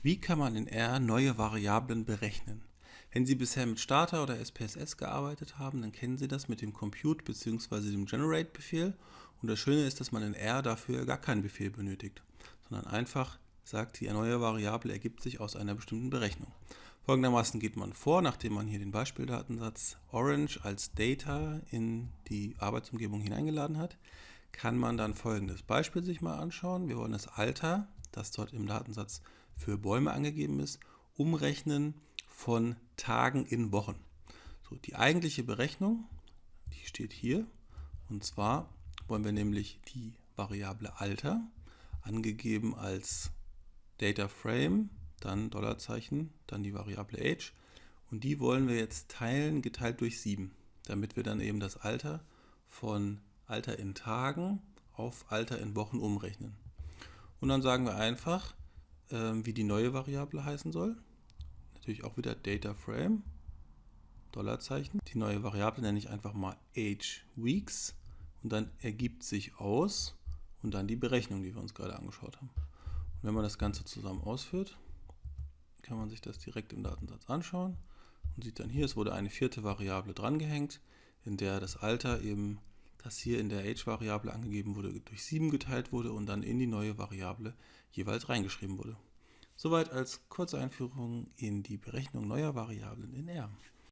Wie kann man in R neue Variablen berechnen? Wenn Sie bisher mit Starter oder SPSS gearbeitet haben, dann kennen Sie das mit dem Compute bzw. dem Generate-Befehl. Und das Schöne ist, dass man in R dafür gar keinen Befehl benötigt, sondern einfach sagt, die neue Variable ergibt sich aus einer bestimmten Berechnung. Folgendermaßen geht man vor, nachdem man hier den Beispieldatensatz Orange als Data in die Arbeitsumgebung hineingeladen hat, kann man dann folgendes Beispiel sich mal anschauen. Wir wollen das Alter, das dort im Datensatz für Bäume angegeben ist, umrechnen von Tagen in Wochen. So, die eigentliche Berechnung, die steht hier. Und zwar wollen wir nämlich die Variable Alter, angegeben als Data Frame, dann Dollarzeichen, dann die Variable Age. Und die wollen wir jetzt teilen, geteilt durch 7, damit wir dann eben das Alter von Alter in Tagen auf Alter in Wochen umrechnen. Und dann sagen wir einfach, ähm, wie die neue Variable heißen soll. Natürlich auch wieder Data Frame, Dollarzeichen. Die neue Variable nenne ich einfach mal Age Weeks und dann ergibt sich aus und dann die Berechnung, die wir uns gerade angeschaut haben. Und wenn man das Ganze zusammen ausführt, kann man sich das direkt im Datensatz anschauen und sieht dann hier, es wurde eine vierte Variable drangehängt, in der das Alter eben, das hier in der Age-Variable angegeben wurde, durch 7 geteilt wurde und dann in die neue Variable jeweils reingeschrieben wurde. Soweit als kurze Einführung in die Berechnung neuer Variablen in R.